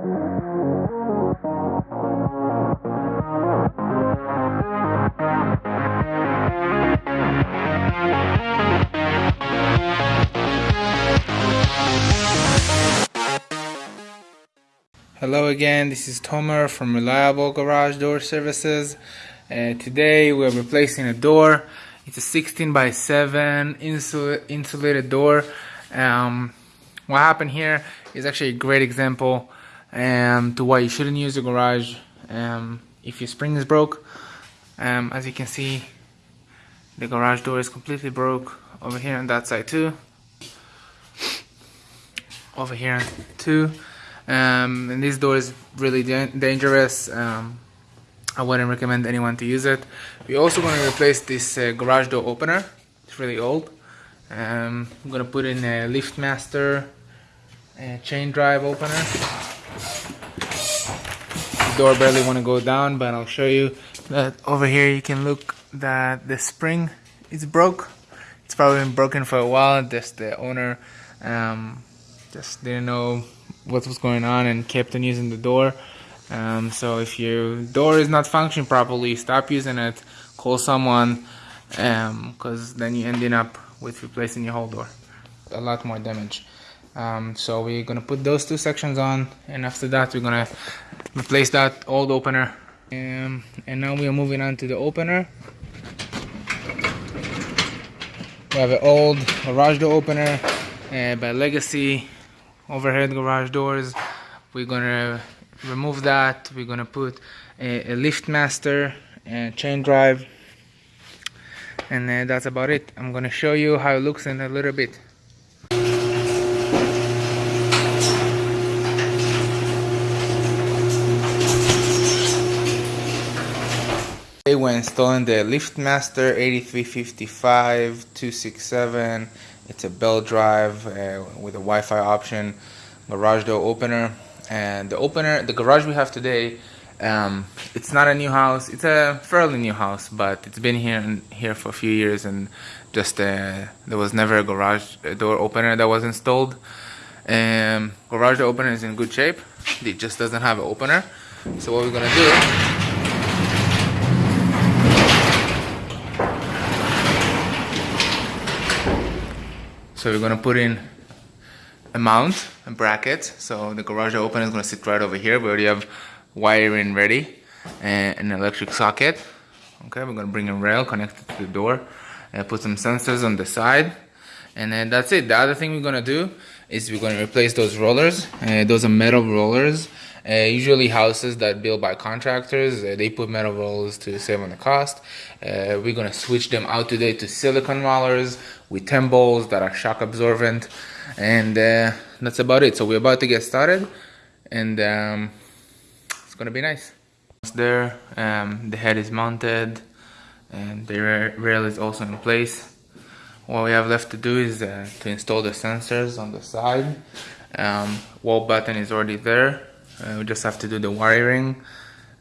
Hello again, this is Tomer from Reliable Garage Door Services. Uh, today we're replacing a door. It's a 16 by 7 insul insulated door. Um, what happened here is actually a great example um, to why you shouldn't use a garage um, if your spring is broke. Um, as you can see, the garage door is completely broke over here on that side too. Over here too. Um, and this door is really da dangerous. Um, I wouldn't recommend anyone to use it. We're also going to replace this uh, garage door opener. It's really old. Um, I'm going to put in a LiftMaster uh, chain drive opener. the door barely want to go down but I'll show you that over here you can look that the spring is broke it's probably been broken for a while just the owner um, just didn't know what was going on and kept on using the door. Um, so if your door is not functioning properly, stop using it, call someone, because um, then you ending up with replacing your whole door. A lot more damage. Um, so we're gonna put those two sections on, and after that we're gonna replace that old opener. Um, and now we are moving on to the opener. We have an old garage door opener uh, by Legacy overhead garage doors. We're gonna remove that. We're gonna put a, a LiftMaster and chain drive. And uh, that's about it. I'm gonna show you how it looks in a little bit we're installing the LiftMaster 8355 267 it's a belt drive uh, with a Wi-Fi option, garage door opener, and the opener, the garage we have today, um, it's not a new house. It's a fairly new house, but it's been here and here for a few years, and just uh, there was never a garage door opener that was installed. Um, garage door opener is in good shape. It just doesn't have an opener. So what we're gonna do So we're gonna put in a mount, a bracket. So the garage opener is gonna sit right over here. We already have wiring ready and an electric socket. Okay, we're gonna bring a rail connected to the door and put some sensors on the side. And then that's it. The other thing we're gonna do is we're gonna replace those rollers. Uh, those are metal rollers. Uh, usually houses that built by contractors, uh, they put metal rollers to save on the cost. Uh, we're gonna switch them out today to silicon rollers with 10 balls that are shock absorbent. And uh, that's about it. So we're about to get started and um, it's gonna be nice. There, um, the head is mounted and the rail is also in place. What we have left to do is uh, to install the sensors on the side. Um, wall button is already there uh, we just have to do the wiring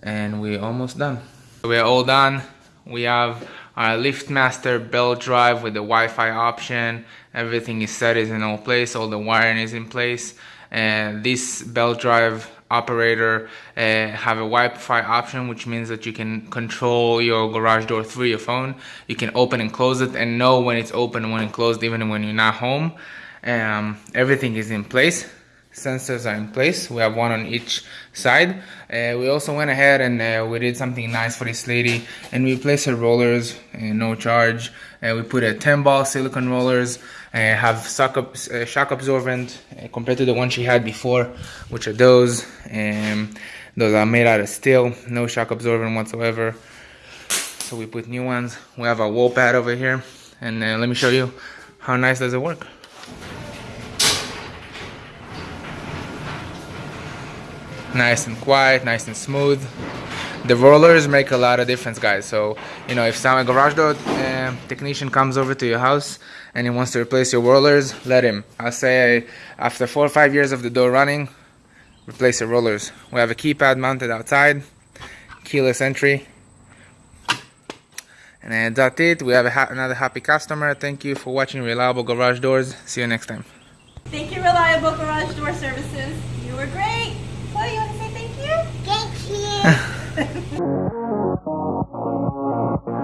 and we're almost done. We're all done. We have our LiftMaster belt drive with the Wi-Fi option. Everything is set is in all place. All the wiring is in place. And this belt drive operator uh, have a Wi-Fi option which means that you can control your garage door through your phone. You can open and close it and know when it's open and when it's closed even when you're not home. Um, everything is in place sensors are in place. We have one on each side. Uh, we also went ahead and uh, we did something nice for this lady and we replaced her rollers, uh, no charge. Uh, we put a 10 ball silicone rollers, uh, have shock, shock absorbent compared to the one she had before, which are those. Um, those are made out of steel, no shock absorbent whatsoever. So we put new ones. We have a wall pad over here and let me show you how nice does it work. Nice and quiet, nice and smooth. The rollers make a lot of difference, guys. So, you know, if some garage door uh, technician comes over to your house and he wants to replace your rollers, let him. I'll say after four or five years of the door running, replace the rollers. We have a keypad mounted outside, keyless entry. And that's it. We have ha another happy customer. Thank you for watching Reliable Garage Doors. See you next time. Thank you, Reliable Garage Door Services. You were great. Oh, you want to say thank you? Thank you.